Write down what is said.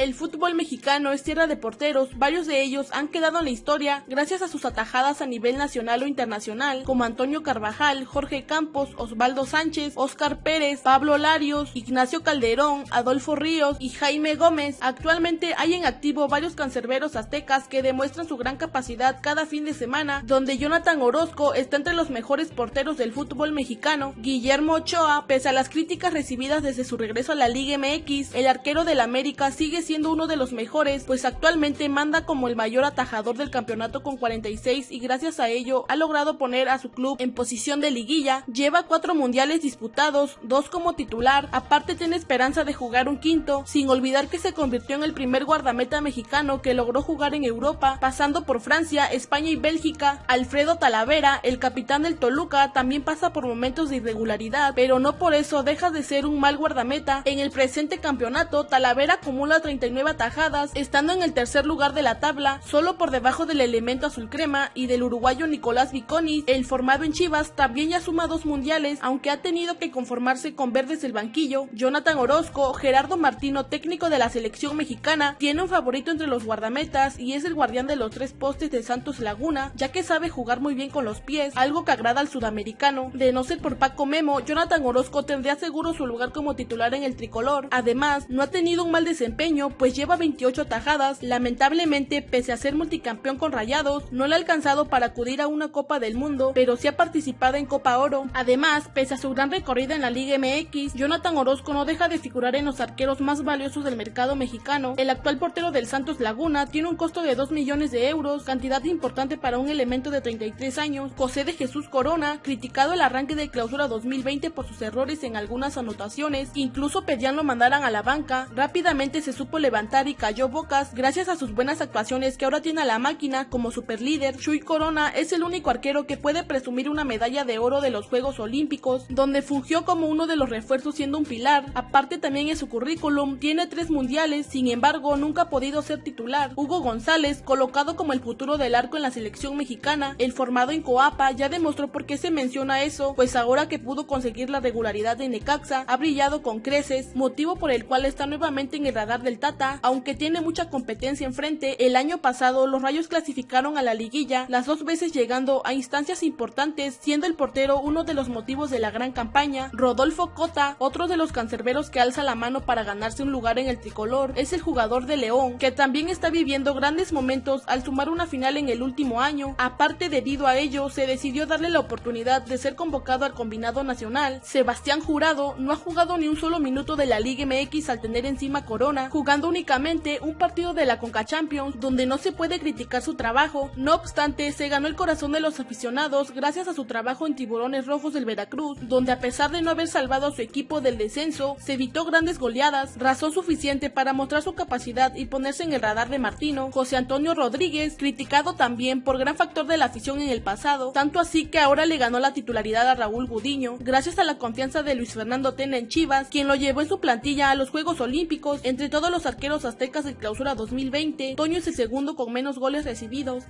El fútbol mexicano es tierra de porteros, varios de ellos han quedado en la historia gracias a sus atajadas a nivel nacional o internacional, como Antonio Carvajal, Jorge Campos, Osvaldo Sánchez, Oscar Pérez, Pablo Larios, Ignacio Calderón, Adolfo Ríos y Jaime Gómez. Actualmente hay en activo varios cancerberos aztecas que demuestran su gran capacidad cada fin de semana, donde Jonathan Orozco está entre los mejores porteros del fútbol mexicano. Guillermo Ochoa, pese a las críticas recibidas desde su regreso a la Liga MX, el arquero del América sigue siendo uno de los mejores, pues actualmente manda como el mayor atajador del campeonato con 46 y gracias a ello ha logrado poner a su club en posición de liguilla, lleva cuatro mundiales disputados, dos como titular, aparte tiene esperanza de jugar un quinto, sin olvidar que se convirtió en el primer guardameta mexicano que logró jugar en Europa, pasando por Francia, España y Bélgica. Alfredo Talavera, el capitán del Toluca, también pasa por momentos de irregularidad, pero no por eso deja de ser un mal guardameta. En el presente campeonato, Talavera acumula 39 atajadas, estando en el tercer lugar de la tabla, solo por debajo del elemento azul crema y del uruguayo Nicolás Viconis. El formado en Chivas también ya suma dos mundiales, aunque ha tenido que conformarse con verdes del banquillo. Jonathan Orozco, Gerardo Martino, técnico de la selección mexicana, tiene un favorito entre los guardametas y es el guardián de los tres postes de Santos Laguna, ya que sabe jugar muy bien con los pies, algo que agrada al sudamericano. De no ser por Paco Memo, Jonathan Orozco tendría seguro su lugar como titular en el tricolor. Además, no ha tenido un mal desempeño, pues lleva 28 tajadas. Lamentablemente, pese a ser multicampeón con Rayados, no le ha alcanzado para acudir a una Copa del Mundo, pero sí ha participado en Copa Oro. Además, pese a su gran recorrida en la Liga MX, Jonathan Orozco no deja de figurar en los arqueros más valiosos del mercado mexicano. El actual portero del Santos Laguna tiene un costo de 2 millones de euros, cantidad importante para un elemento de 33 años. José de Jesús Corona, criticado el arranque de clausura 2020 por sus errores en algunas anotaciones, incluso pedían lo mandaran a la banca, rápidamente se supo levantar y cayó bocas gracias a sus buenas actuaciones que ahora tiene a la máquina como superlíder. Chuy Corona es el único arquero que puede presumir una medalla de oro de los Juegos Olímpicos, donde fungió como uno de los refuerzos siendo un pilar. Aparte también en su currículum tiene tres mundiales, sin embargo nunca ha podido ser titular. Hugo González, colocado como el futuro del arco en la selección mexicana, el formado en Coapa ya demostró por qué se menciona eso, pues ahora que pudo conseguir la regularidad de Necaxa, ha brillado con creces, motivo por el cual está nuevamente en el radar del Tata, aunque tiene mucha competencia enfrente. El año pasado los Rayos clasificaron a la liguilla, las dos veces llegando a instancias importantes, siendo el portero uno de los motivos de la gran campaña. Rodolfo Cota, otro de los cancerberos que alza la mano para ganarse un lugar en el tricolor, es el jugador de León, que también está viviendo grandes momentos al sumar una final en el último año. Aparte debido a ello, se decidió darle la oportunidad de ser convocado al combinado nacional. Sebastián Jurado no ha jugado ni un solo minuto de la Liga MX al tener encima Corona, jugando únicamente un partido de la Conca Champions, donde no se puede criticar su trabajo. No obstante, se ganó el corazón de los aficionados gracias a su trabajo en Tiburones Rojos del Veracruz, donde a pesar de no haber salvado a su equipo del descenso, se evitó grandes goleadas, razón suficiente para mostrar su capacidad y ponerse en el radar de Martino. José Antonio Rodríguez, criticado también por gran factor de la afición en el pasado, tanto así que ahora le ganó la titularidad a Raúl Gudiño, gracias a la confianza de Luis Fernando Tena en Chivas, quien lo llevó en su plantilla a los Juegos Olímpicos. Entre todos los arqueros aztecas de clausura 2020, Toño es el segundo con menos goles recibidos.